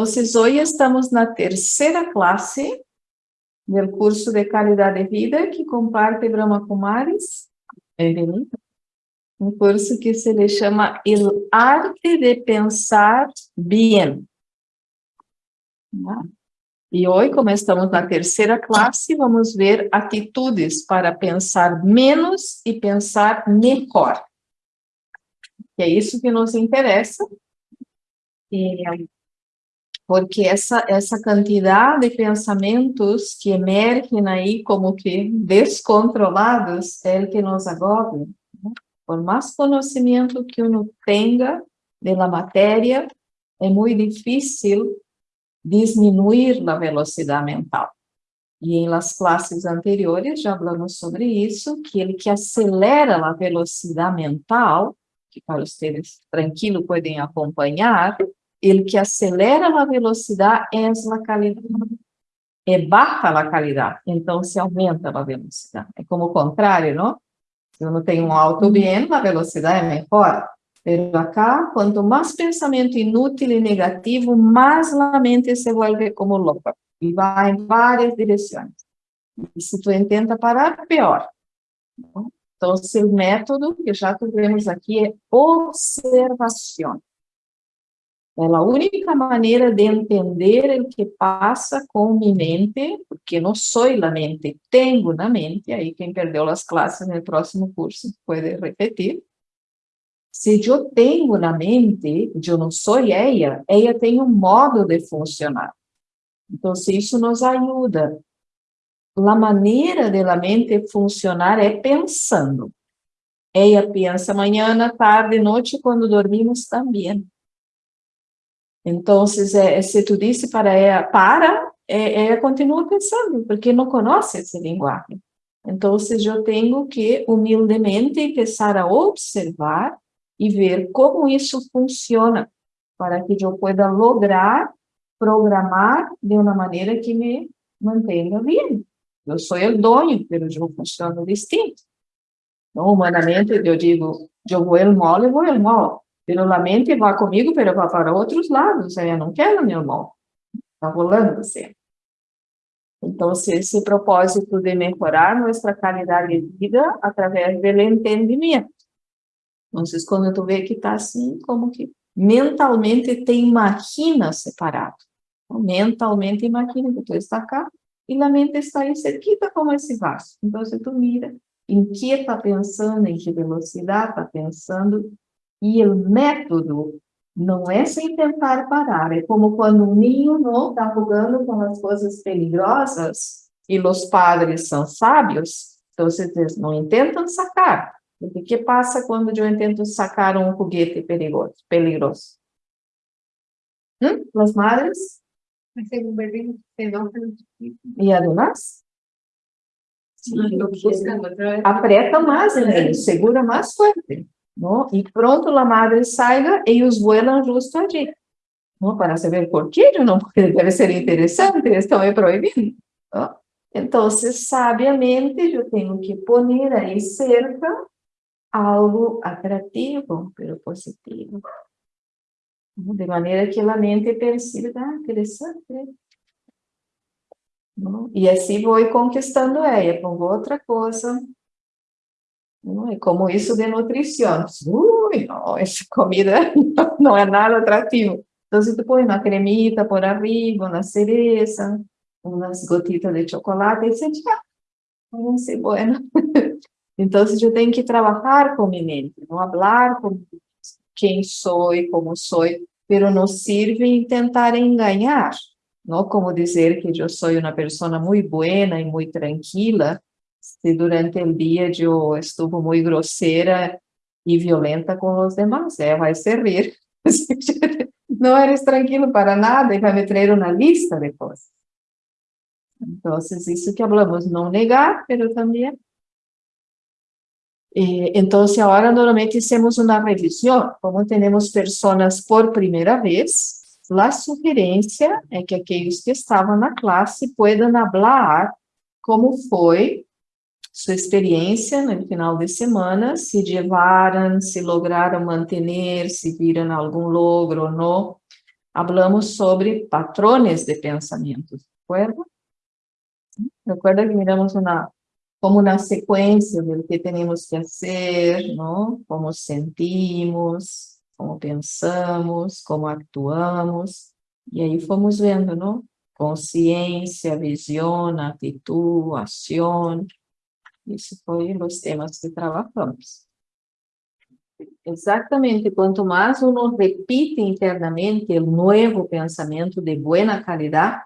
Então, hoje estamos na terceira classe do curso de qualidade de vida que comparte Brahma Kumaris. Bem-vindo. Um curso que se chama El Arte de Pensar Bien. E hoje, como estamos na terceira classe, vamos ver atitudes para pensar menos e pensar melhor. Que é isso que nos interessa. E porque essa, essa quantidade de pensamentos que emergem aí como que descontrolados é o que nos agobia. Né? Por mais conhecimento que uno tenha da matéria, é muito difícil diminuir a velocidade mental. E em las classes anteriores já falamos sobre isso, que ele que acelera a velocidade mental, que para vocês tranquilo podem acompanhar, ele que acelera a velocidade é a qualidade. É baixa a qualidade, então se aumenta a velocidade. É como o contrário, não? Se eu não tenho um alto bem, a velocidade é melhor. Mas acá, quanto mais pensamento inútil e negativo, mais a mente se volve como louca. E vai em várias direções. E se tu tenta parar, pior. Então, o método que já tivemos aqui é observação. É a única maneira de entender o que passa com minha mente, porque não sou a mente, tenho na mente, aí quem perdeu as classes no próximo curso pode repetir. Se eu tenho na mente, eu não sou ela, ela tem um modo de funcionar. Então, isso nos ajuda. A maneira de la mente funcionar é pensando. Ela pensa manhã, tarde, noite, quando dormimos também. Então, é, se tu disse para ela, para, é, ela continua pensando, porque não conhece esse linguagem. Então, eu tenho que, humildemente, começar a observar e ver como isso funciona, para que eu pueda lograr programar de uma maneira que me mantenha bem. Eu sou o dono, mas eu funciono distinto. Então, humanamente, eu digo, eu vou el mole, vou el mole. Pero la mente vai comigo, pero vai para outros lados. Eu não quero, meu irmão. Está rolando assim. Então, esse propósito de melhorar nossa qualidade de vida através do entendimento. Então, quando tu vê que está assim, como que mentalmente te imagina separado. Então, mentalmente imagina que tu está cá e a mente está aí cerquita como esse vaso. Então, se tu mira em que está pensando, em que velocidade está pensando, e o método não é sem tentar parar, é como quando um ninho não está jogando com as coisas perigosas e os padres são sábios, então vocês não tentam sacar. O que passa quando eu tento sacar um foguete perigoso? perigoso? Hum? As madres? E además? Aprieta mais, né? segura mais forte. ¿No? Y pronto la madre salga, ellos vuelan justo allí, ¿no? Para saber por qué yo no, debe ser interesante, estão me proibindo, ¿no? Entonces, sabiamente, eu tenho que poner aí cerca algo atrativo, pero positivo. De maneira que a mente perceba, ah, interessante. E assim vou conquistando ela, pongo outra coisa, é como isso de nutrição. Ui, não, essa comida não é nada atrativo. Então, se tu põe uma cremita por arriba, uma cereza, umas gotitas de chocolate, você já vai ser bueno. Então, eu tenho que trabalhar com minha mente, não falar com quem sou e como sou, pero não serve tentar enganar, não como dizer que eu sou uma pessoa muito buena e muito tranquila, se durante o dia eu estuvo muito grosseira e violenta com os demais, ela vai se rir. Não eres tranquilo para nada e vai me trazer uma lista de. Então, isso que falamos, não negar, mas também. então, agora normalmente hacemos uma revisão, como temos pessoas por primeira vez, a sugerência é que aqueles que estavam na classe puedan falar como foi sua experiência no final de semana, se levaram, se lograram manter, se viram algum logro ou não, hablamos sobre patrones de pensamento, recuerda? Recuerda que miramos una, como una secuencia de lo que tenemos que hacer, ¿no? Como sentimos, como pensamos, como actuamos, e aí fomos vendo, não? Consciência, visão, atitude, ação. Isso foi os temas que trabalhamos. Exatamente, quanto mais uno repite internamente o novo pensamento de boa qualidade,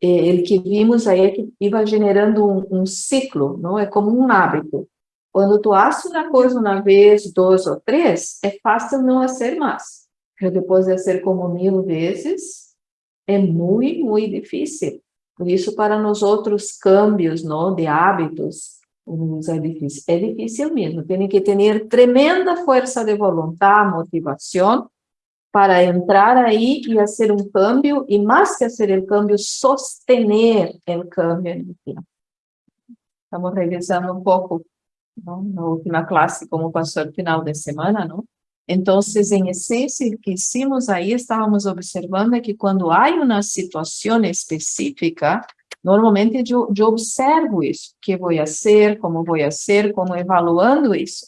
eh, o que vimos aí é que iba generando um, um ciclo, não? É como um hábito. Quando tu haces uma coisa uma vez, duas ou três, é fácil não fazer mais. Mas depois de fazer como mil vezes, é muito, muito difícil. Por isso, para nós outros cambios não, de hábitos, é difícil. É difícil mesmo. Tem que ter tremenda força de vontade, motivação, para entrar aí e fazer um cambio, e mais que fazer o cambio, sostener o no tempo. Estamos revisando um pouco não? na última classe, como passou no final de semana, não? Então, em essência, o que hicimos aí, estávamos observando que quando há uma situação específica, normalmente eu, eu observo isso, o que vou fazer, como vou fazer, como evaluando isso.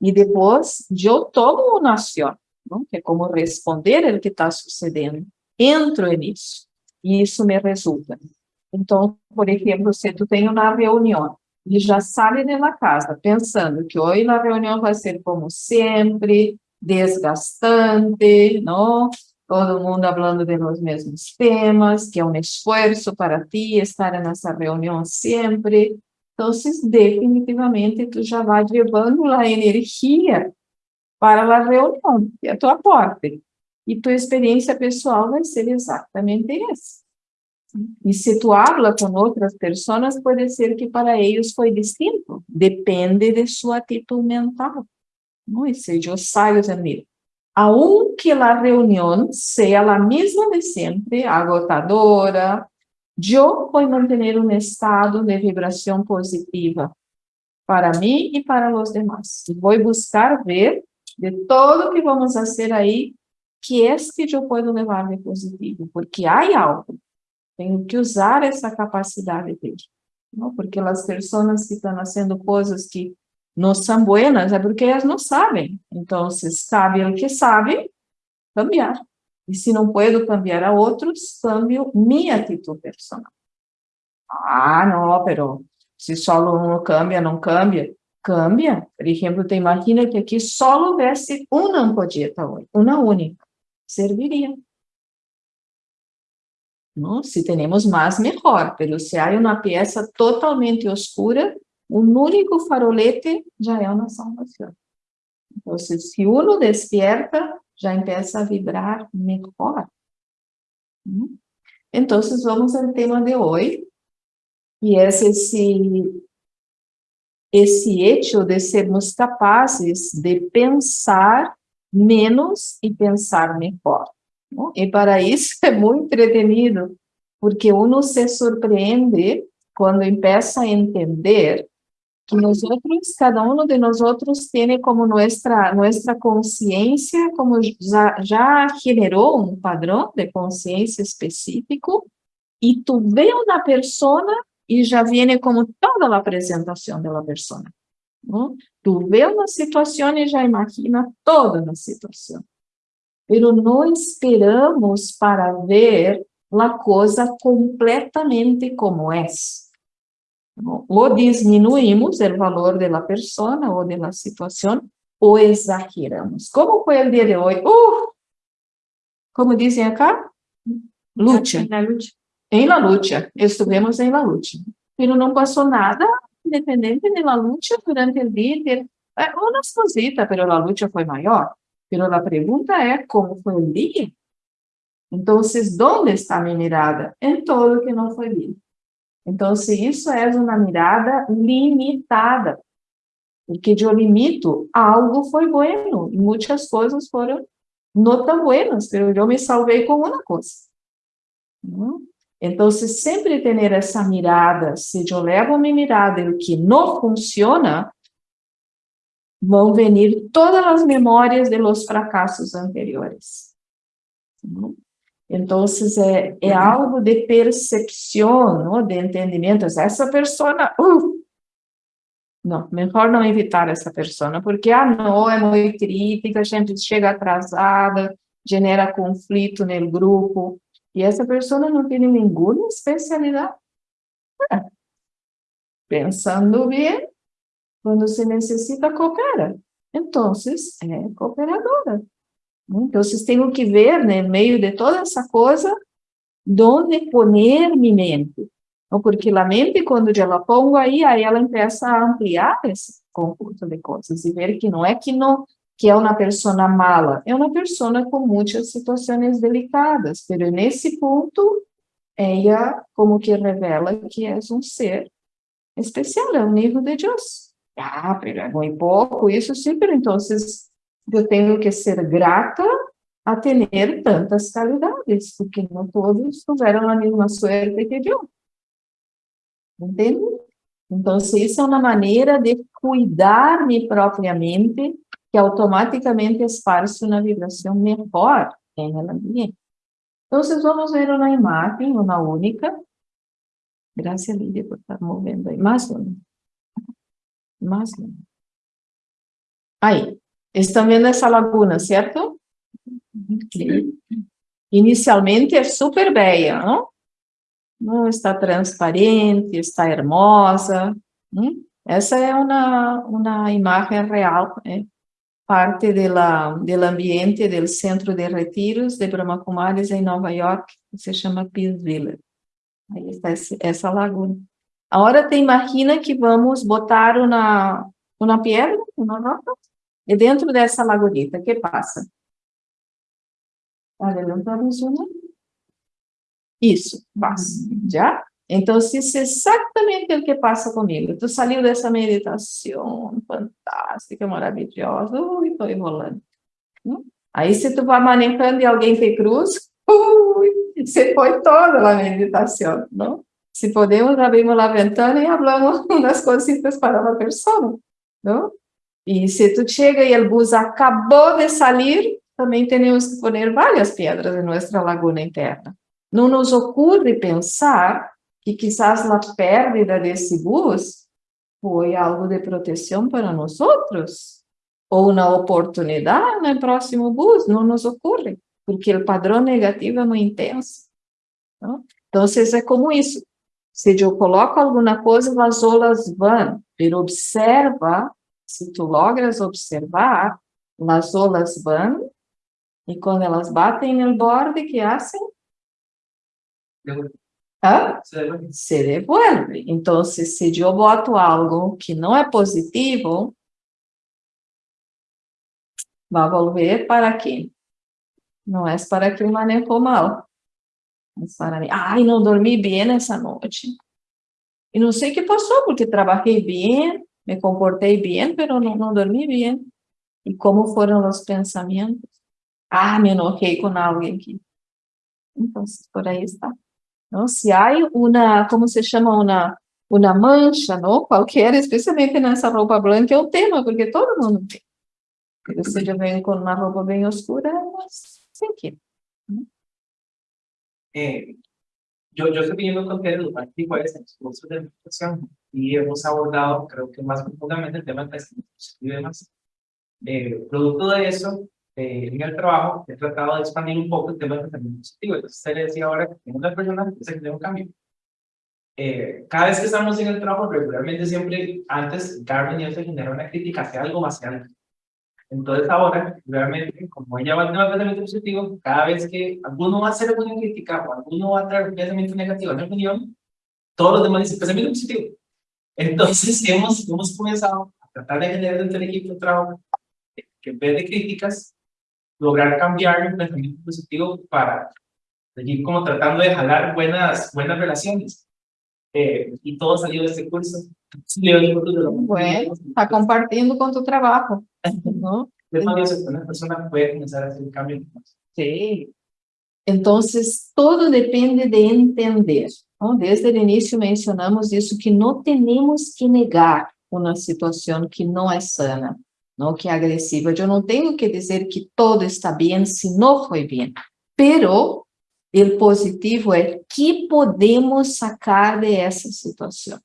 E depois, eu tomo uma ação, não? que é como responder o que está sucedendo. Entro nisso, e isso me resulta. Então, por exemplo, se tu tem uma reunião, e já sai da casa pensando que hoje a reunião vai ser como sempre, desgastante, não? Todo mundo falando de mesmos temas, que é um esforço para ti estar nessa reunião sempre. Então, definitivamente, tu já vai levando a energia para a reunião, que é a tua porta. E tua experiência pessoal vai ser exatamente essa. E se tu habla com outras pessoas, pode ser que para eles foi distinto. Depende de sua atitude mental. Não? E se eu saio de aunque a reunião seja a mesma de sempre, agotadora, eu vou manter um estado de vibração positiva para mim e para os demais. Vou buscar ver de todo que vamos fazer aí, que este eu posso levar de positivo, porque há algo tenho que usar essa capacidade dele. Não? Porque as pessoas que estão fazendo coisas que não são buenas é porque elas não sabem. Então, se sabem o que sabem, cambiar. E se não puedo cambiar a outros, cambio minha atitude personal. Ah, não, pero se só um cambia, não cambia. Cambia. Por exemplo, te imagina que aqui só houvesse uma ampolleta hoje, uma única. Serviria. ¿no? Si tenemos más, mejor, pero si hay una pieza totalmente oscura, un único farolete ya es una salvación. Entonces, si uno despierta, ya empieza a vibrar mejor. ¿no? Entonces, vamos al tema de hoy, y es ese, esse hecho de sermos capazes de pensar menos e pensar melhor. E para isso é muito entretenido, porque uno se surpreende quando começa a entender outros, cada um de nós outros tem como nossa nossa consciência, como já, já generou um padrão de consciência específico, e tu vê uma pessoa e já vem como toda a apresentação da pessoa. Tu vê uma situação e já imagina toda a situação pero não esperamos para ver a coisa completamente como é. Ou diminuímos o valor da pessoa ou da situação, ou exageramos. Como foi o dia de hoje? Uh! Como dizem acá? Lucha. Na luta. Em la lucha. Estivemos em la lucha. Pero não passou nada independente da luta durante o dia. Umas cositas, pero a luta foi maior. Pero a pergunta é como foi o dia? Então, onde está minha mirada? Em todo que não foi bien. Então, isso é uma mirada limitada, porque eu limito algo foi bueno, e muitas coisas foram não tão buenas, mas eu me salvei com uma coisa. Então, sempre ter essa mirada, se eu levo minha mirada e o que não funciona, vão venir todas as memórias de los fracassos anteriores. Entonces, é, é algo de percepção, de entendimento. Essa pessoa, uh, não, melhor não evitar essa pessoa, porque, ah, não, é muito crítica, a gente chega atrasada, genera conflito no grupo, e essa pessoa não tem nenhuma especialidade. É. Pensando bem, quando se necessita, coopera. Então, é cooperadora. Então, tenho que ver, né, no meio de toda essa coisa, onde poner minha mente. Porque a mente, quando ela pongo aí, aí ela começa a ampliar esse conjunto de coisas e ver que não é que não que é uma pessoa mala, é uma pessoa com muitas situações delicadas, mas nesse ponto, ela como que revela que é um ser especial, é um nível de Deus. Ah, pero é muito pouco, isso sim, pero então eu tenho que ser grata a ter tantas qualidades, porque não todos tiveram a mesma suerte que eu. Entende? Então, isso é uma maneira de cuidar me propriamente, que automaticamente esparce uma vibração melhor em el ambiente. Então, vamos ver uma imagem, uma única. Graças, Lídia, por estar movendo aí. Mais uma. Mais uma. Aí. Estão vendo essa laguna, certo? Inicialmente é super bela, não? não está transparente, está hermosa. Essa é uma, uma imagem real, né? parte do ambiente do centro de retiros de Brahma Kumaris em Nova York, que se chama Peace Village. Aí está essa laguna. Agora te imagina que vamos botar uma, uma pedra, uma roca, e dentro dessa lagunita, o que passa? Adelantamos uma. Isso, passa, já? Então, isso é exatamente o que passa comigo. Tu saiu dessa meditação fantástica, maravilhosa, ui, estou enrolando. Hum? Aí, se tu vai manejando e alguém te cruza, ui, você foi toda a meditação, não? Se podemos, abrimos a ventana e falamos umas coisitas para uma pessoa, não? E se tu chega e o bus acabou de sair, também temos que poner várias pedras em nossa laguna interna. Não nos ocorre pensar que quizás a pérdida desse bus foi algo de proteção para nós outros, ou uma oportunidade no próximo bus, não nos ocorre, porque o padrão negativo é muito intenso. Não? Então, é como isso. Se eu coloco alguma coisa, as olas vão, mas observa se tu logras observar, as olas vão e quando elas batem no borde, que hacen? ¿Ah? Se devuelve. Então, se eu boto algo que não é positivo, vai volver para quem? Não é para quem manejou mal. Mas para mim. Ai, não dormi bem essa noite. E não sei o que passou, porque trabalhei bem, me comportei bem, mas não, não dormi bem. E como foram os pensamentos? Ah, me enojei com alguém aqui. Então, por aí está. Não? Se há uma, como se chama, uma, uma mancha, não? qualquer, especialmente nessa roupa branca, é um tema, porque todo mundo tem. Se já vem com uma roupa bem escura, mas sem que. Eh, yo, yo estoy viendo contenido educativo en los cursos de educación y hemos abordado, creo que más profundamente, el tema del pensamiento y demás. Eh, producto de eso, eh, en el trabajo, he tratado de expandir un poco el tema del pensamiento positivo. Entonces, usted le decía ahora que tengo una persona que se un cambio. Eh, cada vez que estamos en el trabajo, regularmente siempre, antes, Carmen y yo se genera una crítica hacia algo más grande. Entonces ahora, realmente, como ella va a tener pensamiento positivo, cada vez que alguno va a hacer alguna crítica o alguno va a traer un pensamiento negativo a la opinión, todos los demás dicen pensamiento positivo. Entonces hemos, hemos comenzado a tratar de generar dentro del equipo de trabajo que en vez de críticas, lograr cambiar un pensamiento positivo para seguir como tratando de jalar buenas, buenas relaciones. Eh, y todo salió de este curso. Bueno, está compartiendo con tu trabajo. ¿No? Una persona puede comenzar a hacer un cambio. Sí. Entonces, todo depende de entender. ¿no? Desde o início mencionamos isso, que não temos que negar uma situação que não é sana, não que é agressiva. Eu não tenho que dizer que todo está bem se não foi bem. Pero o positivo é que podemos sacar de essa situação.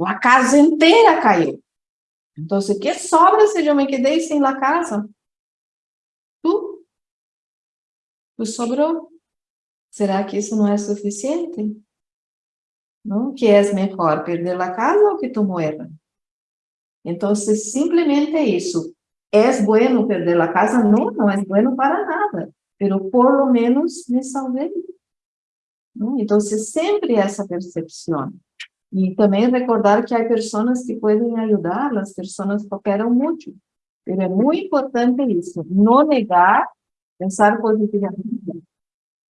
A casa inteira caiu. Então, o que sobra se eu me quedei sem a casa? Tu? Tu sobrou? Será que isso não é suficiente? Não? Que é melhor, perder a casa ou que tu muera? Então, simplesmente isso. É bueno perder a casa? Não, não é bueno para nada. Pero por lo menos me salvei. Então, sempre essa percepção. E também recordar que há pessoas que podem ajudar, as pessoas cooperam muito. Mas é muito importante isso, não negar, pensar positivamente.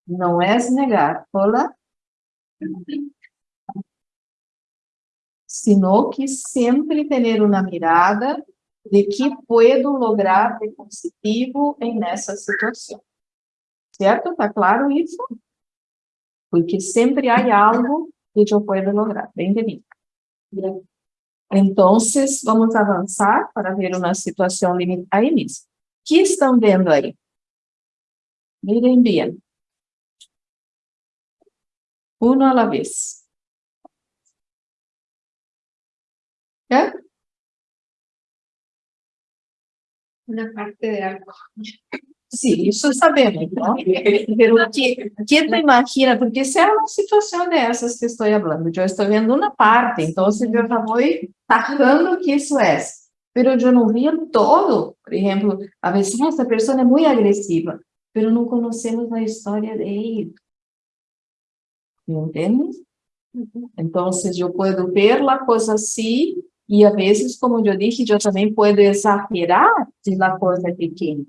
Não é negar, olá, sino que sempre ter uma mirada de que puedo lograr de positivo em nessa situação. Certo? Está claro isso? Porque sempre há algo eu posso lograr. Bem de Então, vamos avançar para ver situação limitada. Aí, nisso. O que estão vendo aí? Mirem bem. Uno a la vez. ¿Ya? Una parte de algo. Sim, isso sabemos, não? Pero que, que tu imagina, porque se é uma situação dessas que estou falando, eu estou vendo uma parte, então eu já vou tacando que isso é, pero eu não vi todo, por exemplo, a vezes essa pessoa é muito agressiva, pero não conhecemos a história dele, entende? Então, eu posso ver a coisa assim, e a vezes, como eu disse, eu também posso exagerar de la coisa pequena.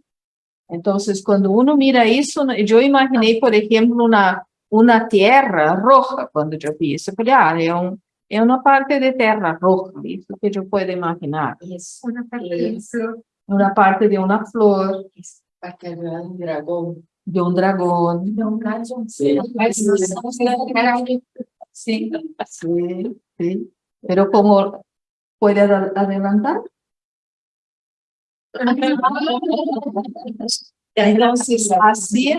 Então, quando uno mira isso, eu imaginei, por exemplo, uma, uma terra roja, quando eu vi isso. Eu falei, ah, é, um, é uma parte de terra roja, isso que eu posso imaginar. Isso, uma parte de flor. Uma parte de uma flor. Parte de um dragão. De um dragão. De um dragão. Sim, sim, sim. sim. Pero como, pode adelantar? Entonces, así,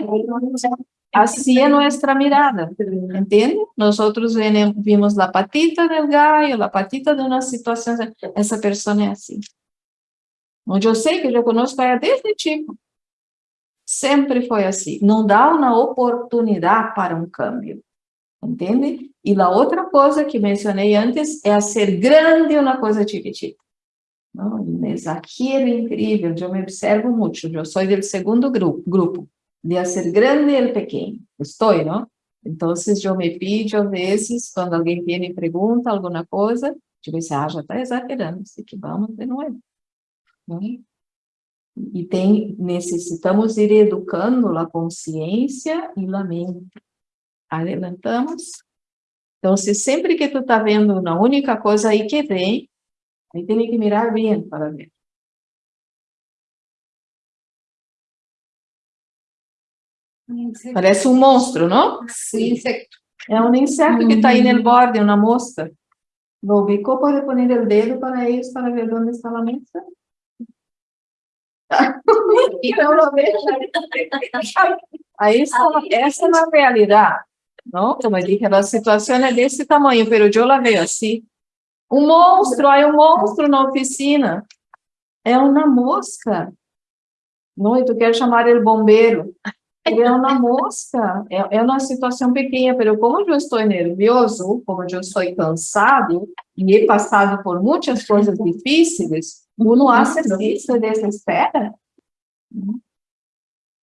así es nuestra mirada, ¿entiende? Nosotros vimos la patita del gallo, la patita de una situación, esa persona es así. Yo sé que yo conozco a ella desde chico. Sempre foi assim. Não dá uma oportunidade para um câmbio. Entende? E a outra coisa que mencionei antes é a ser grande uma coisa chiquitita. Não, exagero incrível, eu me observo muito, eu sou do segundo grupo, grupo de ser grande e pequeno, estou, não? Então, eu me pido, às vezes, quando alguém vem e pergunta alguma coisa, eu digo ah, já está exagerando, assim que vamos de novo. Não? E tem, necessitamos ir educando a consciência e a mente. Adelantamos. Então, se sempre que tu está vendo uma única coisa aí que vem, Ahí tiene que mirar bien para ver. Parece um monstro, não? Sim, insecto. É um inseto que está aí no borde, uma mosca. Lo ubicó, pode pôr o dedo para isso, para ver onde está a mesa. então, lo Aí está, essa é a realidade, não? Como eu disse, a situação é desse tamanho, mas eu la vejo assim. Um monstro, aí um monstro na oficina. É uma mosca. Não, e tu quer chamar ele bombeiro. É uma mosca. É, é uma situação pequena, mas como eu estou nervioso, como eu estou cansado, e he passado por muitas coisas difíceis, uno hace isso, se desespera.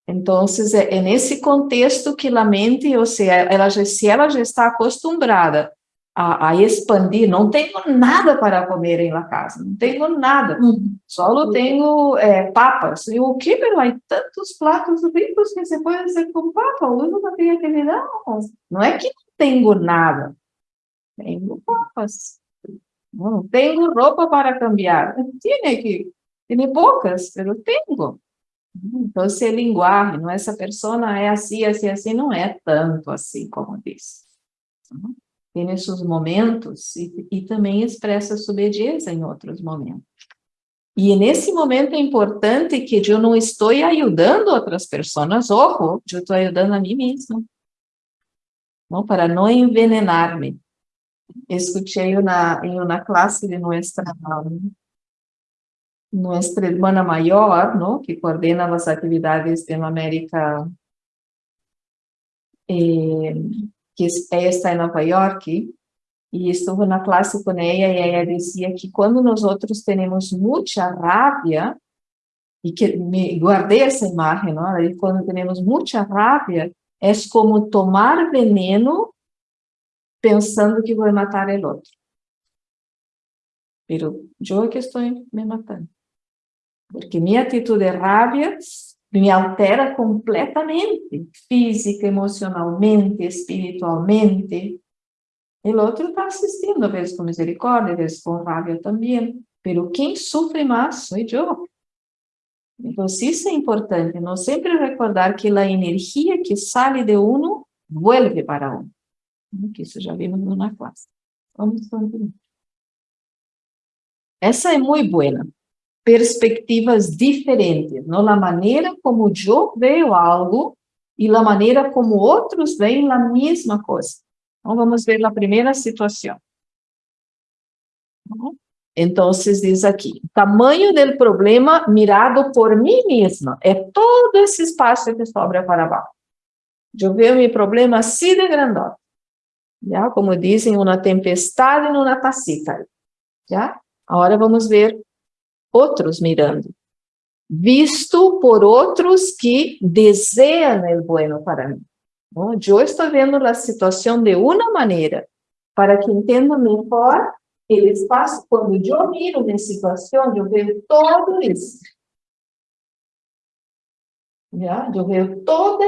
Então, é, é nesse contexto que a mente, ou seja, ela, se ela já está acostumada a, a, expandir, não tenho nada para comer em la casa, não tenho nada, uhum. só tenho é, papas, e o que, pero há tantos pratos ricos que se pode fazer com papa, uno não tem que não, não é que não tenho nada, tenho papas, não tenho roupa para cambiar, tiene que, tiene poucas, pero tenho, então, se linguagem, não essa pessoa é assim, assim, assim, não é tanto assim como diz. Uhum tem esses momentos e, e também expressa sua obediência em outros momentos. E nesse momento é importante que eu não estou ajudando outras pessoas, ojo, eu estou ajudando a mim mesma. Não, para não envenenar-me. Escutei uma, em uma classe de nossa nuestra hermana mayor, ¿no? que coordena las actividades de América, eh, que ella está en Nueva York, e estuve na classe com ela e ela dizia que quando nós outros temos muita raiva, e que me guardei essa imagem, não? E quando temos muita raiva, é como tomar veneno pensando que vou matar o outro. Pero eu é que estou me matando. Porque minha atitude de raiva me altera completamente, física, emocionalmente, espiritualmente. O outro está assistindo, às vezes com misericórdia, às vezes com raiva também. Pero quem sofre mais sou eu. Então, isso é importante, não sempre recordar que a energia que sai de um, vuelve para um. Que isso já vimos na classe. Vamos continuar. Essa é muito boa perspectivas diferentes, não? A maneira como eu vejo algo e a maneira como outros veem a mesma coisa. Então, vamos ver a primeira situação. Então, diz aqui, tamanho do problema mirado por mim mesma, é todo esse espaço que sobra para baixo. Eu vejo meu problema assim de grandote. Já? Como dizem, uma tempestade numa tacita. Já? Agora vamos ver outros mirando, visto por outros que desejam o bueno para mim. Eu estou vendo a situação de uma maneira, para que entenda melhor o espaço. Quando eu miro minha situação, eu vejo todo isso. Já? Eu vejo toda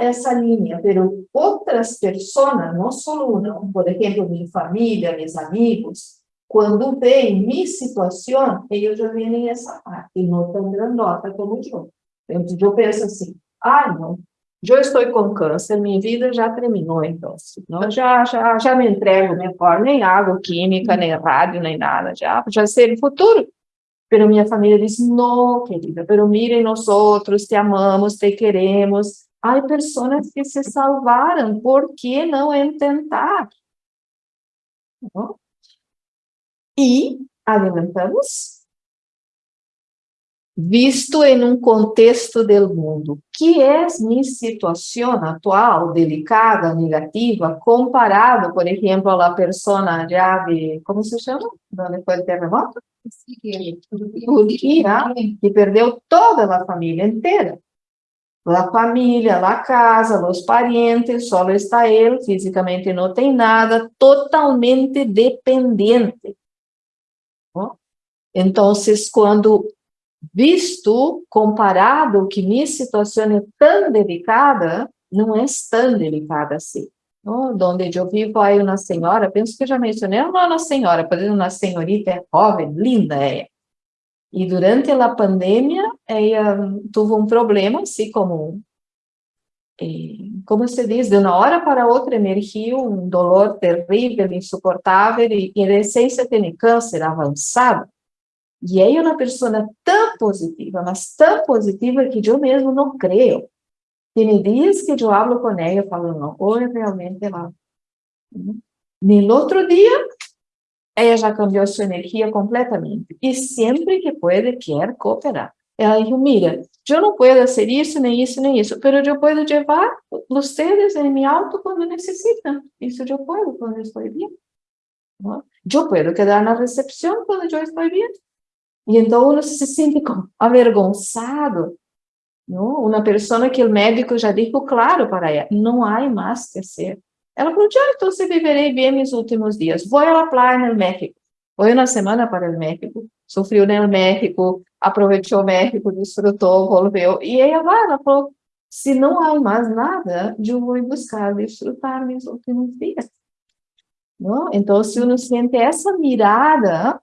essa, linha, pero outras pessoas, não só uma, por exemplo, minha família, meus amigos, quando vem minha situação, eles já vêm essa parte, não tão grandota como eu. Então, eu penso assim, ah, não, eu estou com câncer, minha vida já terminou, então, não, já, já, já me entrego melhor, nem água química, nem rádio, nem nada, já, já sei o futuro. Pero minha família diz, não, querida, pero mirem nós outros, te amamos, te queremos. Há pessoas que se salvaram, por que não tentar? Não? E alimentamos, visto em um contexto do mundo, que é minha situação atual, delicada, negativa, comparado, por exemplo, à pessoa de como se chama? Onde foi o terremoto? Turquia, que perdeu toda a família inteira. A família, a casa, os parentes, só está ele, fisicamente não tem nada, totalmente dependente. Então, quando visto, comparado que minha situação é tão delicada, não é tão delicada assim. Oh, onde eu vivo, aí uma senhora, penso que já mencionei, é uma senhora, por exemplo, uma senhorita é jovem, linda é. E durante a pandemia, ela teve um problema, assim como, eh, como se diz, de uma hora para outra emergiu um dolor terrível, insuportável, e, e a essência tem câncer avançado. E é uma pessoa tão positiva, mas tão positiva que eu mesmo não creio. Tem dias que eu falo com ela e falo, não, hoje realmente ela... No outro dia, ela já cambiou sua energia completamente. E sempre que pode, quer cooperar. Ela diz, mira, eu não posso fazer isso, nem isso, nem isso, mas eu posso levar vocês em meu auto quando necessitam. Isso eu posso quando estou bem. Eu posso quedar na recepção quando eu estou bem. E então uno se sente avergonçado, não? Uma pessoa que o médico já disse claro para ela, não há mais que ser. Ela falou, ah, então viverei bem meus últimos dias. Vou à praia no México. Foi uma semana para o México. Sofreu no México, aproveitou o México, desfrutou, voltou. E vai, ela falou, se não há mais nada, eu vou buscar desfrutar meus últimos dias. Não? Então, se uno sente essa mirada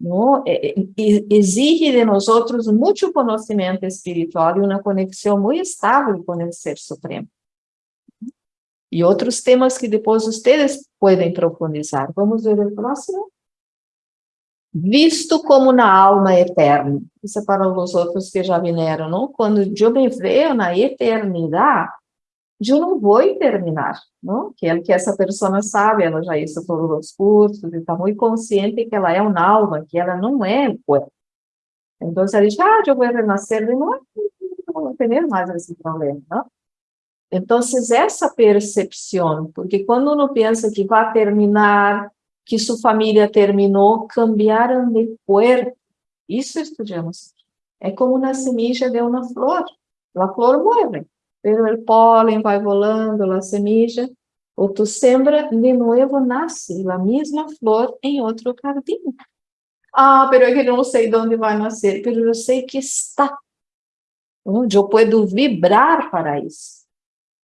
não? exige de nós outros muito conhecimento espiritual e uma conexão muito estável com o Ser Supremo. E outros temas que depois vocês podem profundizar. Vamos ver o próximo? visto como na alma eterna. Isso é para os outros que já vieram, não? Quando eu me vejo na eternidade, eu não vou terminar, não? Que é que essa pessoa sabe, ela já hizo todos os cursos está muito consciente que ela é uma alma, que ela não é o corpo. Então, ela diz, ah, eu vou renascer de novo, não vou ter mais esse problema, não? Então, essa percepção, porque quando uno pensa que vai terminar, que sua família terminou, cambiaram de cuerpo. Isso estudamos. É como uma semilla de uma flor. A flor morre, pero o pólen vai volando, a semilla, ou tu sembra, de novo nasce a mesma flor em outro jardim. Ah, pero eu não sei de onde vai nascer, pero eu sei que está. Onde eu posso vibrar para isso.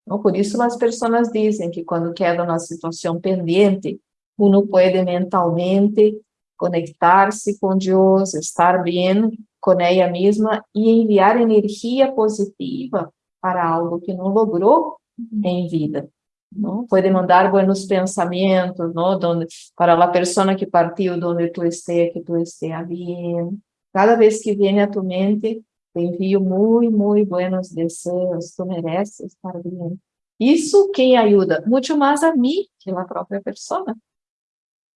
Por isso as pessoas dizem que quando queda uma situação pendente, uno pode mentalmente conectar-se com Deus, estar bem com ela mesma e enviar energia positiva para algo que não logrou em vida. Não? Pode mandar buenos pensamentos, não? Donde, para a pessoa que partiu, onde tu esteja, que tu esteja bem. Cada vez que vem a tu mente, te envio muito, muito buenos desejos, tu mereces estar bem. Isso quem ajuda? Muito mais a mim que a própria pessoa.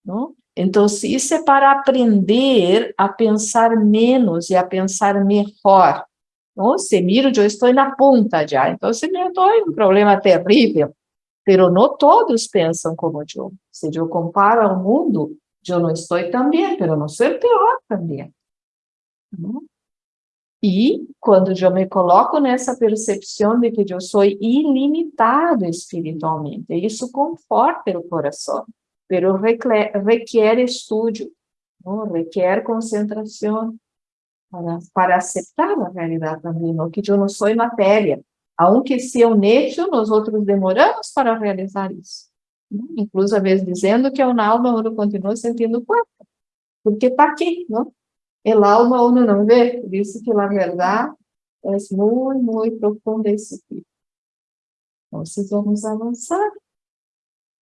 Não? Então, isso é para aprender a pensar menos e a pensar melhor. Não? Se miro, eu estou na ponta já, então se me estou em um problema terrível. Mas não todos pensam como eu. Se eu comparo ao mundo, eu não estou bem, mas não sou pior também. Não? E quando eu me coloco nessa percepção de que eu sou ilimitado espiritualmente, isso conforta o coração, mas requer estudo, não? requer concentração para, para aceitar a realidade também, que eu não sou matéria, aunque se eu necho, nós outros demoramos para realizar isso. Não? Incluso, às vezes, dizendo que é uma alma, eu continuo sentindo culpa, porque está aqui, não? el alma uno não vê, por isso que a verdade é muito, muito profunda esse tipo. Então, vamos avançar.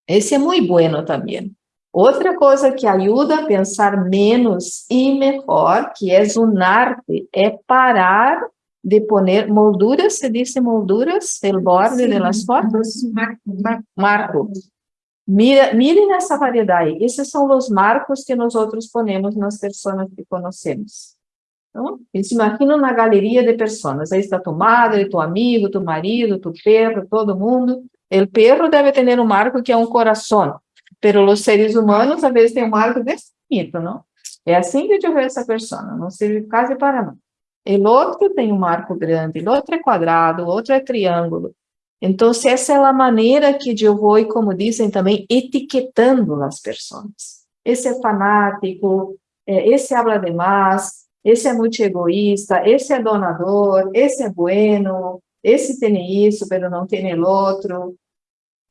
Esse é muito bueno também. Outra coisa que ajuda a pensar menos e melhor, que é um arte, é parar de poner molduras, se diz molduras, el borde Sim. de las fotos? Marco. Marco. Mira, miren essa variedade. Esses são os marcos que nós outros ponemos nas pessoas que conhecemos. Então, se imagina na galeria de pessoas. Aí está tu madre, tu amigo, tu marido, tu perro, todo mundo. O perro deve ter um marco que é um coração. Pero seres humanos, vezes, têm um marco desse bonito, não? É assim que eu vejo essa pessoa, não serve quase para nada. O outro tem um marco grande, o outro é quadrado, o outro é triângulo. Então, essa é a maneira que eu vou, como dizem também, etiquetando as pessoas. Esse é fanático, esse habla demais, esse é muito egoísta, esse é donador, esse é bueno, esse tem isso, mas não tem o outro.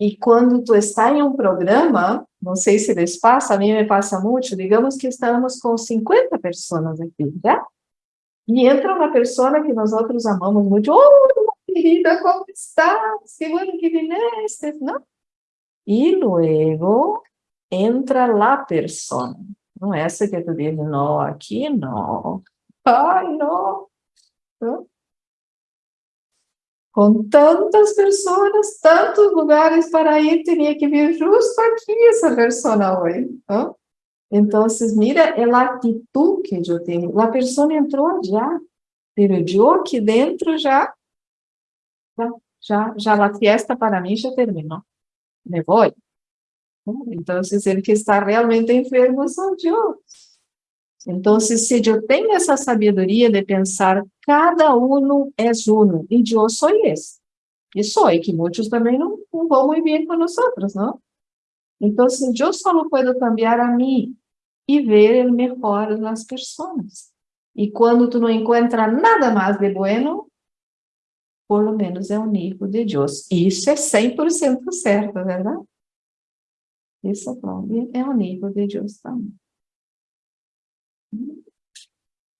E quando tu está em um programa, não sei se lhes passa, a mim me passa muito, digamos que estamos com 50 pessoas aqui, já? E entra uma pessoa que nós outros amamos muito, oh, querida, ¿cómo estás? Qué bueno que viniste, ¿no? Y luego entra la persona. Não é essa que tu diz, não, aqui não. Ai, não. não. Com tantas pessoas, tantos lugares para ir, teria que vir justo aqui essa pessoa hoje. Não? Então, mira a atitude que eu tenho. A pessoa entrou já, pero eu aqui dentro já ya, ya la fiesta para mí ya terminó, me voy. Entonces, el que está realmente enfermo soy yo. Entonces, si yo tengo esa sabiduría de pensar, cada uno es uno, y yo soy ese. Y soy, que muchos también no, no van muy bien con nosotros, ¿no? Entonces, yo solo puedo cambiar a mí y ver el mejor en las personas. Y cuando tú no nada más de bueno, por lo menos é o nível de Deus. Isso é 100% certo, é verdade? Isso é o nível de Deus também.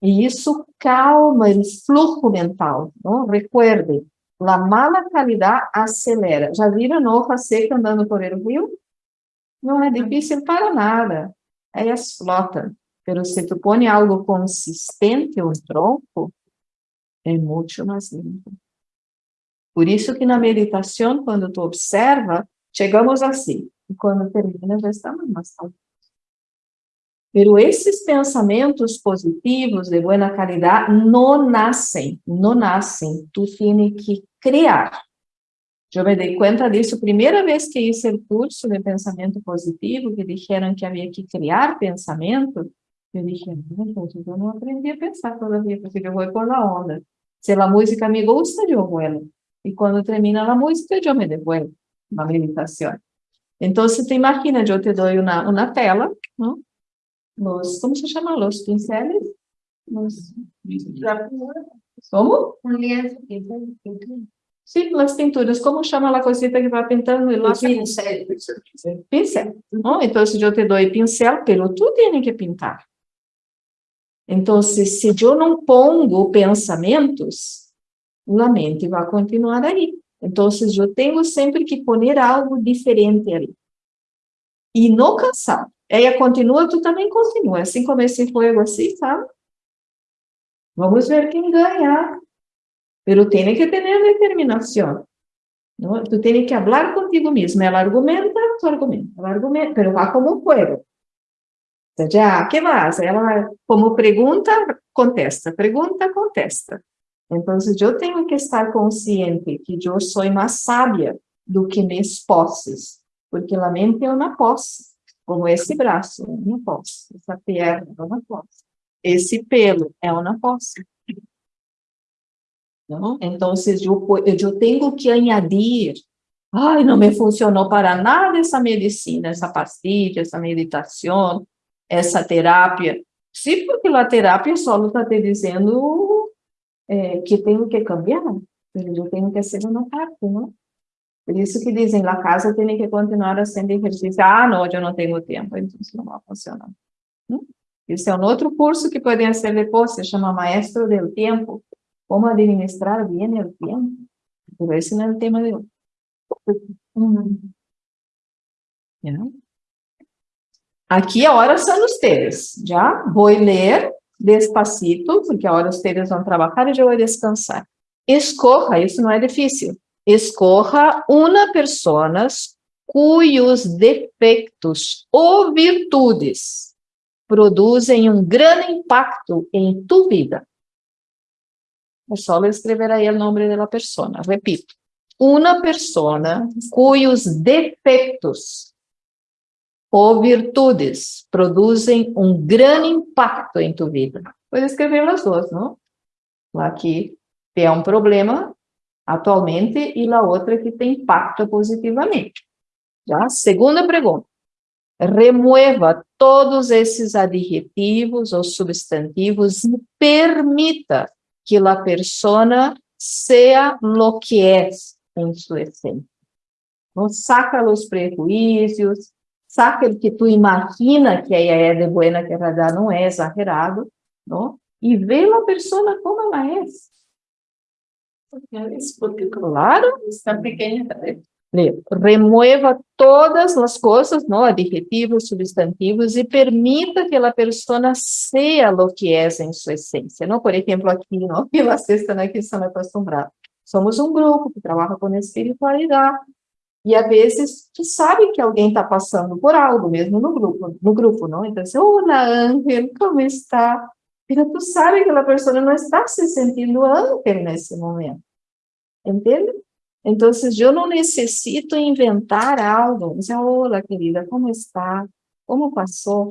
E isso calma o fluxo mental. Não? Recuerde, a mala qualidade acelera. Já viram hoja seca andando por el rio? Não é difícil para nada. Elas flotam. Pero se tu põe algo consistente, um tronco, é muito mais limpo. Por isso que na meditação, quando tu observa, chegamos assim, e quando termina já estamos mais calmos. Pero esses pensamentos positivos de boa qualidade não nascem, não nascem, tu tens que criar. Eu me dei conta disso, primeira vez que hice o curso de pensamento positivo, que disseram que havia que criar pensamento, eu disse, eu não aprendi a pensar todavia, porque eu vou por la onda. Se a música me gusta, eu vuelo. E quando termina a música, eu me devuelvo uma meditação. Então, te imagina, eu te dou uma, uma tela, não? Los, como se chama? Los pinceles? Los, como? Un lienzo. Sim, las pinturas. Como chama a cosita que vai pintando? Lá Pincel. pincel. ¿no? Então, eu te dou pincel, pero tu tienes que pintar. Então, se eu não pongo pensamentos, a mente vai continuar aí. Então, eu tenho sempre que poner algo diferente ali. E não cansar. Ela continua, tu também continua. Assim como esse fogo assim, sabe? Vamos ver quem ganha. Pero tem que ter determinação. ¿no? Tu tienes que hablar contigo mesmo. Ela argumenta, tu argumenta. Ela argumenta, pero va como um juego. Já, que mais? Ela, como pergunta, contesta. Pergunta, contesta. Então, eu tenho que estar consciente que eu sou mais sábia do que minhas posses, porque a mente é uma posse, como esse braço é uma posse, essa perna é uma posse, esse pelo é uma posse. Não? Então, eu, eu tenho que añadir, ai, não me funcionou para nada essa medicina, essa pastilha, essa meditação, essa terapia. Sim, porque a terapia só está te dizendo é, que tenho que cambiar, eu tenho que ser uma parte, não? Por isso que dizem, a casa tem que continuar fazendo exercício. Ah, não, eu não tenho tempo, então isso não vai funcionar. Hum? Esse é um outro curso que podem ser depois, se chama Maestro del Tempo, como administrar bem o tempo. Mas esse não é o tema de hoje. Hum. Yeah. Aqui a hora são vocês, já? Vou ler despacito, porque a hora vocês vão trabalhar e eu vou descansar. Escorra, isso não é difícil. Escorra uma pessoa cujos defeitos ou virtudes produzem um grande impacto em tu vida. É só escrever aí o nome da pessoa. Repito. Uma pessoa cujos defeitos ou virtudes produzem um grande impacto em tu vida. Pode escrever as duas, não? Aqui tem um problema atualmente e a outra que tem impacto positivamente. Já? Segunda pergunta. Remueva todos esses adjetivos ou substantivos e permita que a pessoa seja lo que é em sua essência. Não saca os prejuízos, saca o que tu imagina que ela é de buena, que a verdade não é exagerado, não? E vê a pessoa como ela é. Porque, claro, está pequena. Remueva todas as coisas, não, adjetivos, substantivos, e permita que a pessoa seja o que é em sua essência. Não, por exemplo, aqui, não, e vocês estão aqui estão acostumados. Somos um grupo que trabalha com espiritualidade, e às vezes tu sabe que alguém está passando por algo, mesmo no grupo, no grupo, não? Então, assim, olá, Ángel, como está? E tu sabe que a pessoa não está se sentindo Ángel nesse momento. Entende? Então, eu não necessito inventar algo. Dizer, olá, querida, como está? Como passou?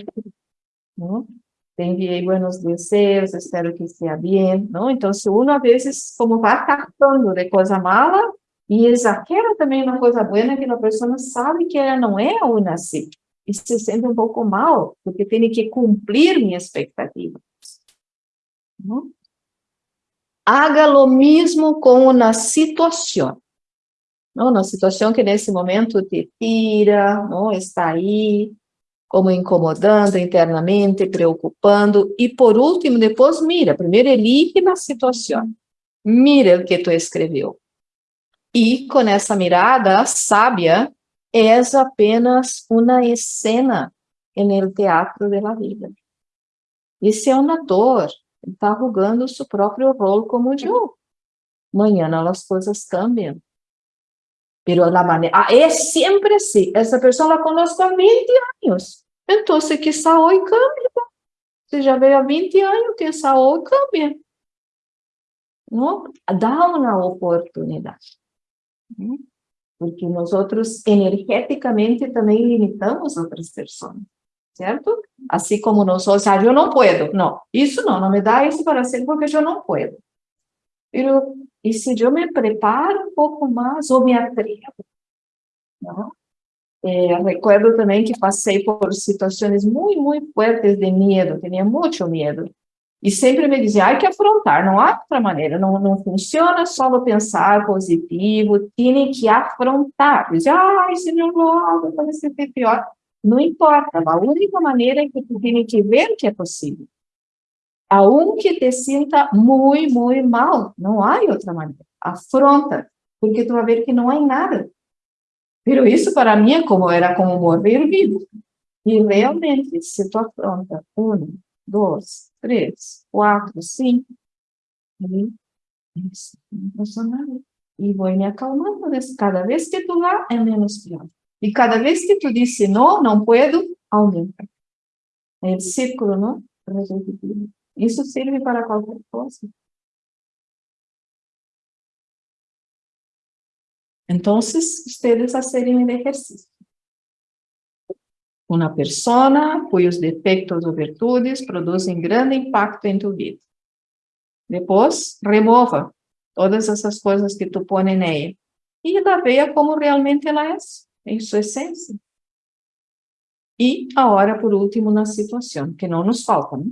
Não? Te enviei buenos desejos, espero que esteja bem. Não? Então, se uma vezes, como vai captando de coisa mala, e exagera também uma coisa boa que a pessoa sabe que ela não é uma assim, e se sente um pouco mal, porque tem que cumprir minha expectativa. Haga lo mesmo com uma situação. Uma situação que nesse momento te tira, está aí, como incomodando internamente, preocupando. E por último, depois mira, primeiro elige na situação. Mira o que tu escreveu. E com essa mirada sábia, és apenas uma escena no teatro da vida. Esse é um ator, está jogando seu próprio rol como eu. Amanhã as coisas cambiam. Pero la manera, ah, é sempre assim. Essa pessoa la conozco há 20 anos. Então, quizá hoje cambie. Você já veio há 20 anos, quizá hoje cambie. Não? Dá uma oportunidade. Porque nós energeticamente, também limitamos outras pessoas. Certo? Assim como nós, ah, eu não posso. Não, isso não, não me dá isso para ser porque eu não posso. E se eu me preparo um pouco mais, ou me atrevo. Não? É, recuerdo também que passei por situações muito, muito fortes de medo, tinha muito medo. E sempre me dizia, há que afrontar, não há outra maneira, não, não funciona só pensar positivo, tem que afrontar. Dizia, ai, se não logo, vai ser pior. Não importa, a única maneira que tu tem que ver que é possível aunque te sinta muito, muito mal, não há outra maneira. Afronta, porque tu vai ver que não há nada. Pero isso para mim é como era como morrer vivo. E realmente, se tu afronta um, dois, três, quatro, cinco, e isso não passou nada. E vou me acalmando. Cada vez que tu lá, é menos pior. E cada vez que tu disse não, não puedo, aumenta. É o círculo, não? Isso serve para qualquer coisa. Então, ustedes hacerem o exercício. Uma pessoa cujos defeitos ou virtudes produzem grande impacto em tu vida. Depois, remova todas essas coisas que tu põe nela e veja como realmente ela é, em sua essência. E agora, por último, na situação, que não nos falta, né?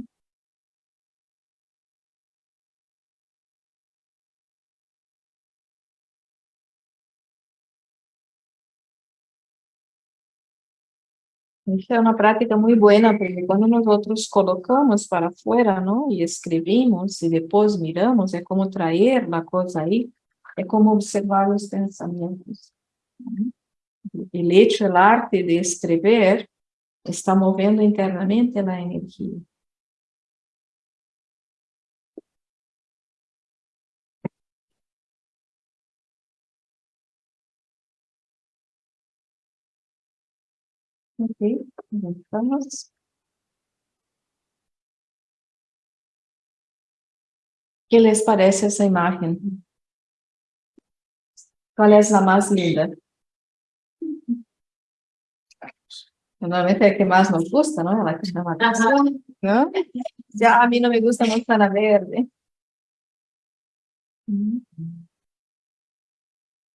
Esta é uma prática muito boa, porque quando nós colocamos para fora, não? E escrevemos, e depois miramos, é como trazer a coisa aí, é como observar os pensamentos. O hecho, o arte de escrever, está movendo internamente a energia. Ok, vamos. que les parece essa imagem? Qual é a mais linda? Normalmente é que mais nos gusta, não? Ela que chama atenção, não? Já a mim não me gusta muito na verde.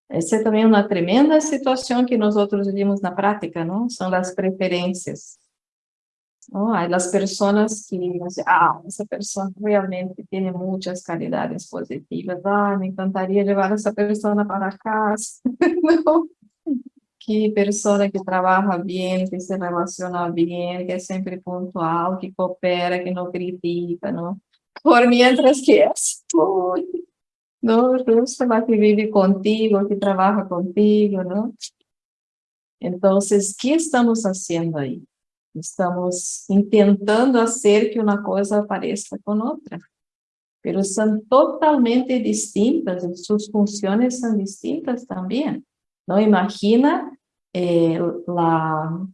Essa é também uma tremenda situação que nós outros vimos na prática, não? São as preferências. Oh, as pessoas que ah, essa pessoa realmente tem muitas qualidades positivas, ah, me encantaria levar essa pessoa para casa. não. Que pessoa que trabalha bem, que se relaciona bem, que é sempre pontual, que coopera, que não critica, não? Por mientras que é não? Justo lá que vive contigo, que trabalha contigo, não? Então, o que estamos fazendo aí? Estamos tentando fazer que uma coisa apareça com outra. Mas são totalmente distintas, suas funções são distintas também. Não imagina eh, la,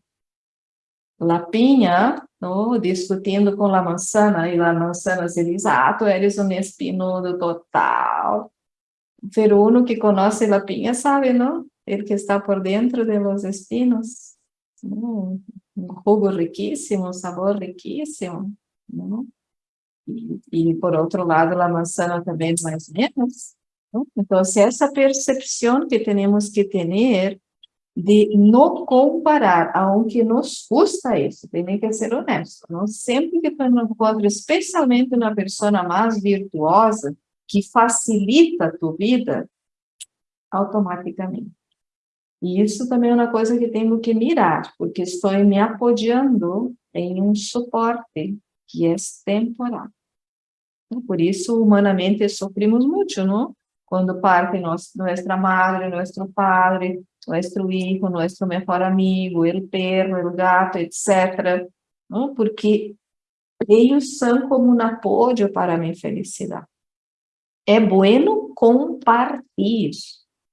la pinha no, discutindo com a manzana, e a manzana se ah, tu eres um espinudo total. Pero uno que conhece a pinha sabe, não? Ele que está por dentro de los espinos. Um jugo riquíssimo, sabor riquíssimo. E, e, por outro lado, a manzana também mais ou menos. Então, essa percepção que temos que ter de não comparar, aunque nos custa isso, tem que ser honesto, não sempre que tu encontra, especialmente uma pessoa mais virtuosa, que facilita a tua vida, automaticamente. E isso também é uma coisa que tenho que mirar, porque estou me apoiando em um suporte que é temporal. Por isso, humanamente, sofrimos muito, não? Quando parte nossa madre, nosso padre, nosso hijo, nosso melhor amigo, o perro, o gato, etc. Não? Porque Ellos são como um apoio para minha felicidade. É bueno compartilhar,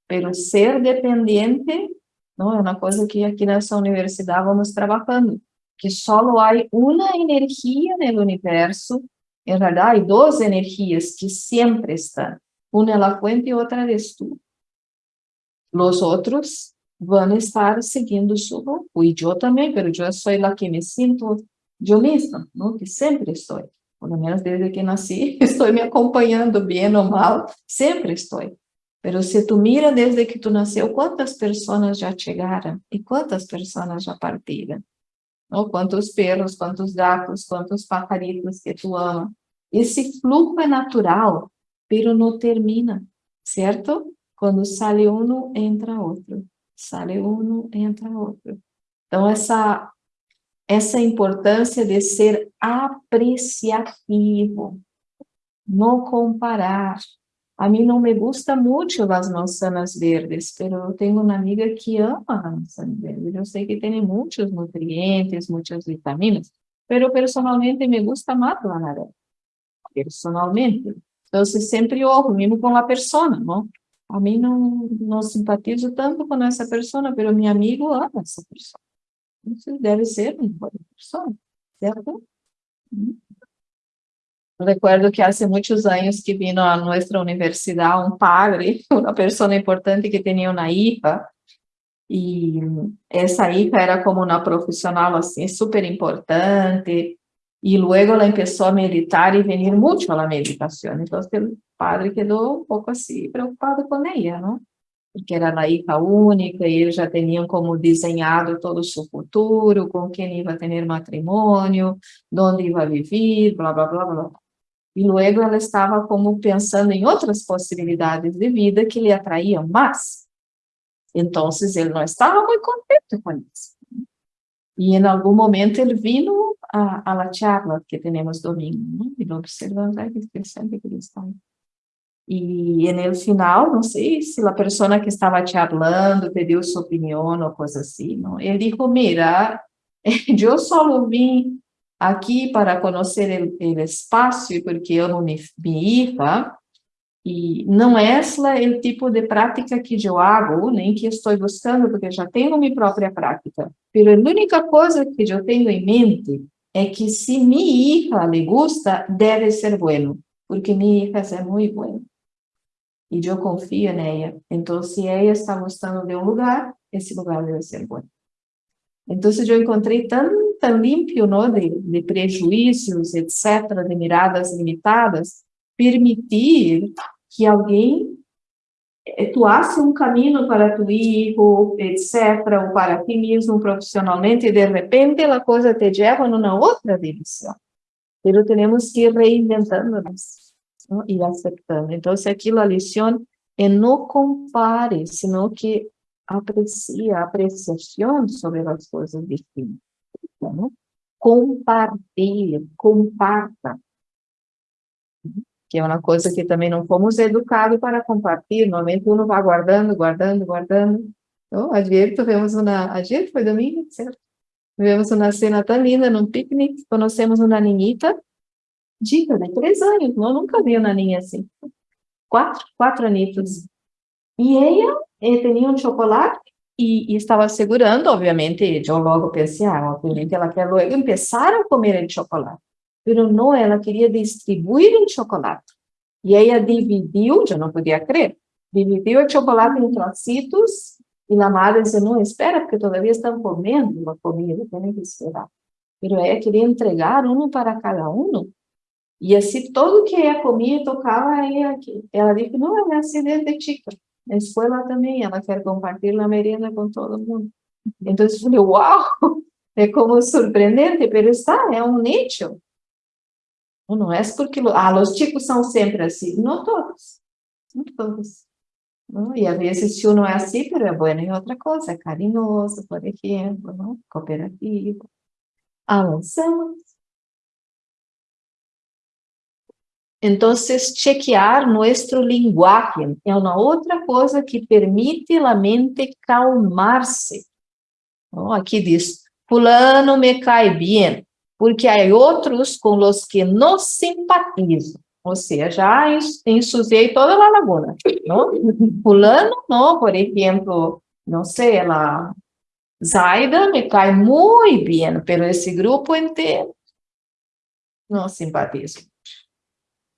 pero ser dependente não é uma coisa que aqui nessa universidade vamos trabalhando, que só há uma energia no universo, em realidade, há duas energias que sempre estão, uma é a fuente e outra é tu. Os outros vão estar seguindo su grupo, e eu também, mas eu sou a que me sinto eu mesma, não? que sempre estou, pelo menos desde que nasci, estou me acompanhando, bem ou mal, sempre estou. Pero se tu mira desde que tu nasceu, quantas pessoas já chegaram e quantas pessoas já partiram? Ou quantos perros, quantos gatos, quantos pajaritos que tu ama. Esse fluxo é natural, pero não termina, certo? Quando sai um, entra outro. Sai um, entra outro. Então, essa, essa importância de ser apreciativo, não comparar, a mim não me gusta muito as manzanas verdes, mas eu tenho uma amiga que ama a manzana verde. Eu sei que tem muitos nutrientes, muitas vitaminas, mas personalmente me gusta mais a naranja. Personalmente. Então, sempre olho, mesmo com a pessoa, não? A mim não, não simpatizo tanto com essa pessoa, mas meu amigo ama essa pessoa. Isso deve ser uma boa pessoa, certo? Recuerdo que há muitos anos que vino a nossa universidade um padre, uma pessoa importante que tinha uma hija, e essa hija era como uma profissional assim, super importante, e logo ela começou a meditar e venir muito à meditação. Então, o padre quedou um pouco assim, preocupado com ela, não? Porque era a hija única, e eles já tinham como desenhado todo seu futuro, com quem ia ter matrimônio, onde ia viver, blá, blá, blá, blá. E logo ela estava como pensando em outras possibilidades de vida que lhe atraíam mais. Então, ele não estava muito contente com isso. E em algum momento ele vino a, a la charla que temos domingo, né? e observando, ai, que interessante que ele está. E no final, não sei se a pessoa que estava charlando pediu sua opinião ou coisa assim, não? ele disse, mira, eu só vim aqui para conhecer o espaço, porque eu não me, hija, e não é esse o tipo de prática que eu hago, nem que estou buscando, porque já tenho minha própria prática. Mas a única coisa que eu tenho em mente é que se minha hija le gusta, deve ser bueno, porque minha hija é muito boa. E eu confio nela. Então, se ela está gostando de um lugar, esse lugar deve ser bom. Então, eu encontrei tanto tão limpo não, de, de prejuízos, etc., de miradas limitadas, permitir que alguém atuasse um caminho para tu filho, etc., ou para ti mesmo profissionalmente, e de repente a coisa te leva numa outra direção. Mas temos que ir reinventando-nos e aceitando. Então, aquilo a lição é não compare, senão que aprecia, apreciação sobre as coisas distintas né? compartilhe, comparta. Que é uma coisa que também não fomos educados para compartilhar. Normalmente uno vai guardando, guardando, guardando. Então, ayer tivemos uma, ayer foi domingo, certo? Tivemos uma cena tão linda num piquenique, conhecemos uma ninhita, dica, de três anos, não, nunca vi uma ninha assim. Quatro, quatro anitos. E ela, ela tinha um chocolate e, e, estava segurando, obviamente, eu logo pensei, ah, obviamente ela quer logo começar a comer o chocolate. Mas não, ela queria distribuir o chocolate. E ela dividiu, eu não podia crer, dividiu o chocolate em trocitos, e a madre disse, não, espera, porque todavia estão comendo a comida, tem que esperar. Mas ela queria entregar um para cada um, e assim, todo que ela comia, tocava ela. Ela disse, não, é acidente de na escola também, ela quer compartilhar a merenda com todo mundo. Então, eu falei, uau, é como surpreendente, mas está, é um nicho. Não é porque, ah, os chicos são sempre assim. Não todos, não todos. Não? E às vezes, se não é assim, mas é bueno em outra coisa, é carinhoso, por exemplo, não? cooperativo. Avançamos. Então, chequear nosso linguagem é uma outra coisa que permite a mente calmar-se. Oh, aqui diz, fulano me cai bem. Porque há outros com os que não simpatizo, ou seja, já ensuciei toda a laguna, não? Fulano, não, por exemplo, não sei, ela, Zaida me cai muito bem, pero esse grupo inteiro não simpatizo.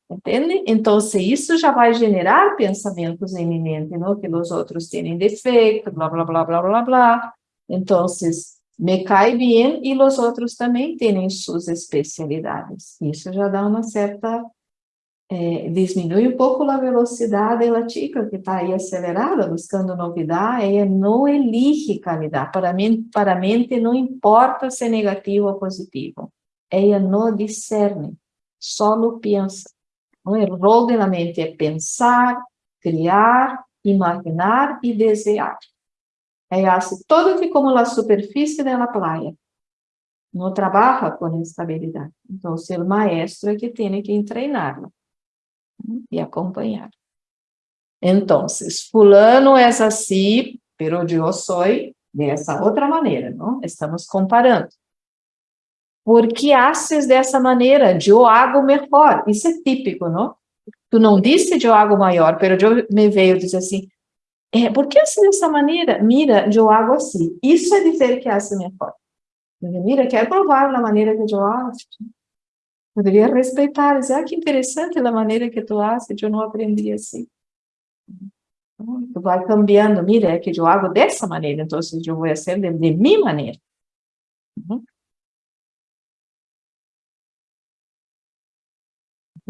Entende? Então, isso já vai generar pensamentos em minha mente, não? Que os outros têm defeito, blá, blá, blá, blá, blá, blá. Então, me cai bem e os outros também têm suas especialidades. Isso já dá uma certa... É, diminui um pouco a velocidade da chica que está aí acelerada, buscando novidade, ela não elige qualidade. Para, mim, para a mente não importa se é negativo ou positivo. Ela não discerne, só pensa. O rol da mente é pensar, criar, imaginar e desejar. Ela faz todo que como a superfície da praia. Não trabalha com estabilidade. Então, o maestro é que tem que treinarla e acompanhar. Então, fulano é assim, pero eu sou dessa outra maneira, não? Estamos comparando. Por que haces dessa maneira? Eu hago melhor. Isso é típico, não? Tu não disse eu hago maior, pero eu me veio dizer assim, é, por que haces dessa maneira? Mira, eu hago assim. Isso é dizer que hace melhor. Mira, quero provar a maneira que eu hago. Poderia respeitar, dizer, ah, que interessante a maneira que tu haces, eu não aprendi assim. Tu vai cambiando, mira, é que eu hago dessa maneira, então eu vou fazer de, de minha maneira. Uhum.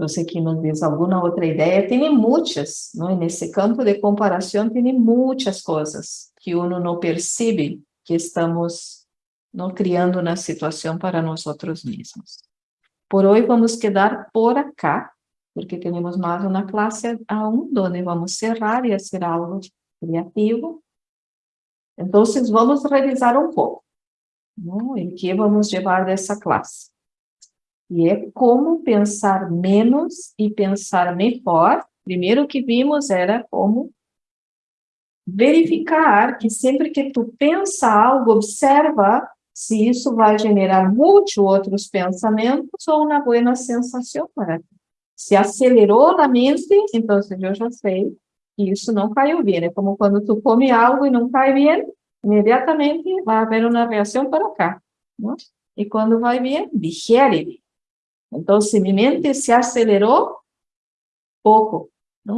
Você que nos diz alguma outra ideia, tem muitas, não? nesse campo de comparação tem muitas coisas que uno não percebe que estamos não criando na situação para nós mesmos. Por hoje vamos quedar por acá, porque temos mais uma classe aún, onde vamos cerrar e fazer algo criativo. Então, vamos revisar um pouco, não? em que vamos levar dessa classe. E é como pensar menos e pensar melhor. Primeiro que vimos era como verificar que sempre que tu pensa algo, observa se isso vai generar muitos outros pensamentos ou uma boa sensação para. Se acelerou na mente, então eu já sei que isso não caiu bem. É como quando tu come algo e não cai bem, imediatamente vai haver uma reação para cá. E quando vai bem, digere então, se acelerou, pouco.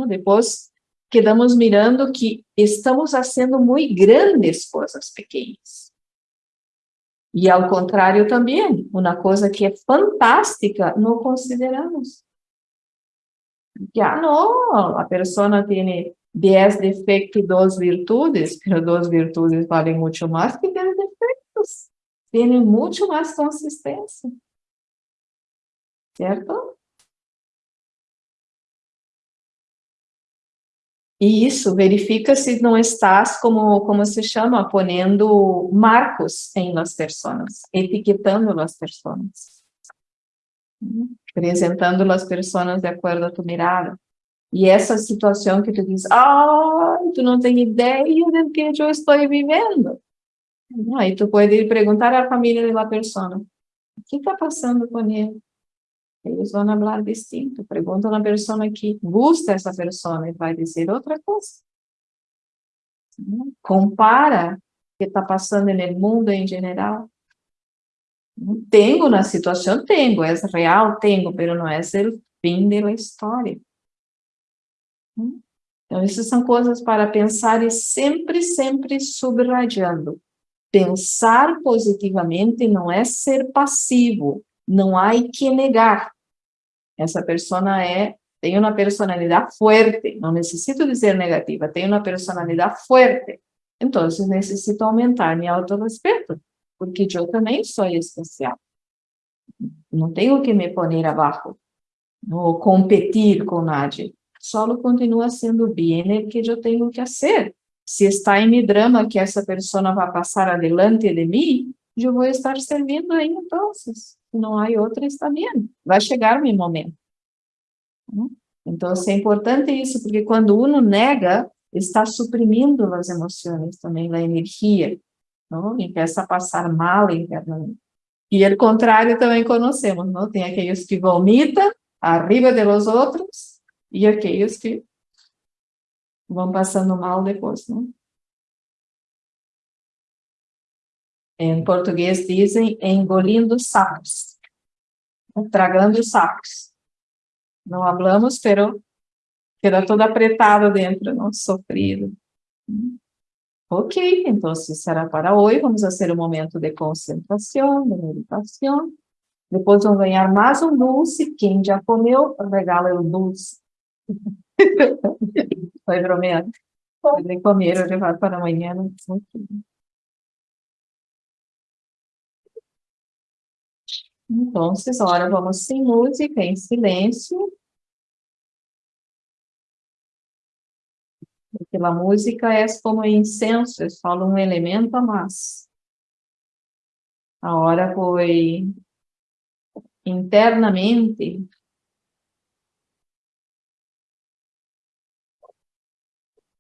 Depois, quedamos mirando que estamos fazendo muito grandes coisas pequenas. E ao contrário também, uma coisa que é fantástica, não consideramos. Já não, a pessoa tem 10 defeitos e 2 virtudes, mas 2 virtudes valem muito mais que 10 defeitos. Tem muito mais consistência certo? E isso, verifica se não estás, como, como se chama, ponendo marcos em las pessoas, etiquetando as pessoas, apresentando as pessoas de acordo a tu mirada. E essa situação que tu diz, ah, tu não tem ideia do que eu estou vivendo. Aí tu pode perguntar à família da pessoa, o que está passando com ele? Eles vão falar distinto. Pergunta a pessoa que gusta essa pessoa e vai dizer outra coisa. Compara o que está passando no mundo em geral. Tenho na situação, tenho, é real, tenho, mas não é o fim da história. Então, essas são coisas para pensar e sempre, sempre subrayando. Pensar positivamente não é ser passivo, não há que negar. Essa pessoa é, tem uma personalidade forte, não necessito dizer negativa, tem uma personalidade forte. Então, necessito aumentar meu autorrespeito, porque eu também sou especial. Não tenho que me pôr abaixo, ou competir com nadie. Só continua sendo bem o que eu tenho que fazer. Se está em meu drama que essa pessoa vai passar adelante de mim, eu vou estar servindo aí, então não há outra, está bem. Vai chegar o meu momento. Então, é importante isso, porque quando uno nega, está suprimindo as emoções também, a energia, não? e começa a passar mal internamente. E o contrário também conhecemos, não? Tem aqueles que vomitam arriba de los outros e aqueles que vão passando mal depois, não? Em português dizem engolindo sapos, tragando sapos. Não hablamos, pero queda todo apretado dentro, não sofrido. Ok, então será para hoje. Vamos fazer um momento de concentração, de meditação. Depois vão ganhar mais um doce. Quem já comeu, regala o doce. Foi bromeando. Podem comer ou levar para amanhã. Então, agora vamos sem música, em silêncio. Porque a música é como incenso, é só um elemento a mais. Agora foi internamente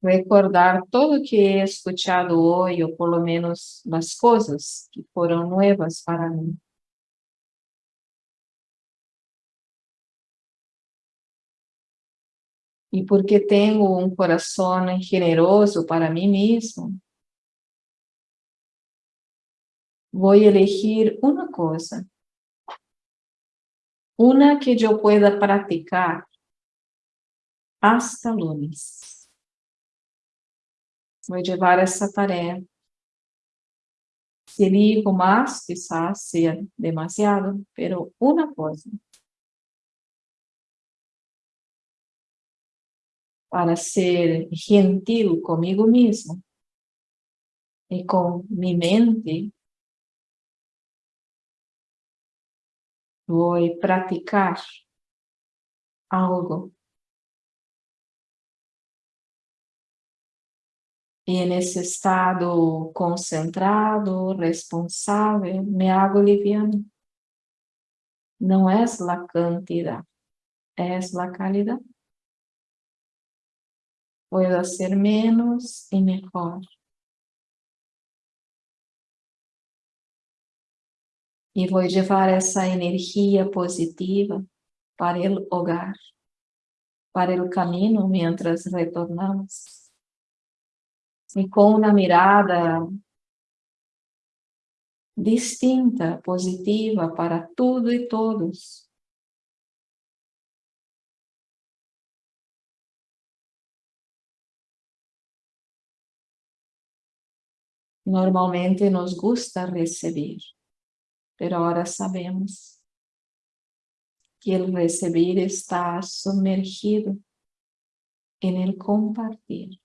recordar tudo que he escuchado hoje, ou pelo menos as coisas que foram novas para mim. E porque tenho um coração generoso para mim mesmo, vou elegir uma coisa, uma que eu pueda praticar hasta lunes. Vou levar essa tarefa. Se elijo mais, quizás seja demasiado, pero uma coisa. Para ser gentil comigo mesmo e com minha mente, vou praticar algo. E nesse estado concentrado, responsável, me hago liviano. Não é a quantidade, é a qualidade puedo hacer menos y mejor. E vou levar essa energia positiva para o hogar, para o caminho, mientras retornamos. E com uma mirada distinta, positiva para tudo e todos. Normalmente nos gusta recibir, pero ahora sabemos que el recibir está sumergido en el compartir.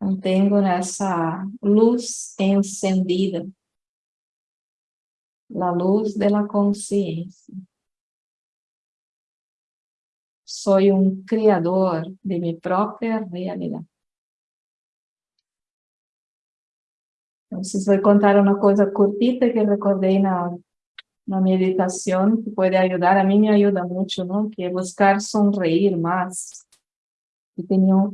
Mantengo essa luz encendida, a luz da consciência. Sou um criador de minha própria realidade. Então, vou contar uma coisa curtita que recordei na, na meditação, que pode ajudar, a mim me ajuda muito, não? que é buscar sonreír mais. E tinha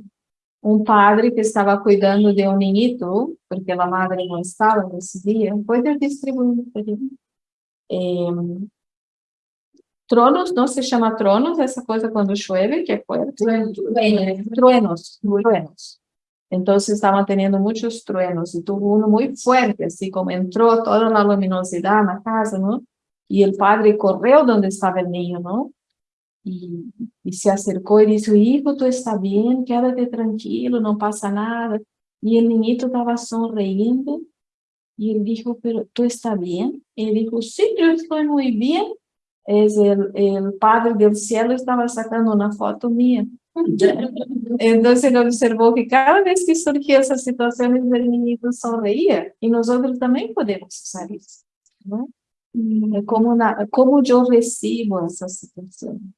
um, padre que estava cuidando de um niñito, porque a madre não estava nesse dia, pode distribuir. Eh, Tronos, não se chama tronos, essa coisa quando chove, que é forte. Truenos, truenos. Então, estavam tendo muitos truenos, e tuvo um muito forte, assim como entrou toda a luminosidade na casa, não? E o padre correu onde estava o niño, não? E, e se acercou e disse, hijo, tu está bem, quédate tranquilo, não passa nada. E o niñito estava sonriendo, e ele disse, pero, tu está bem? Ele disse, sim, eu estou muito bem es el Padre del Cielo estaba sacando una foto mía. Entonces él observó que cada vez que surgía esas situaciones el niñito sonreía y nosotros también podemos usar eso. ¿no? Como, una, como yo recibo esa situación.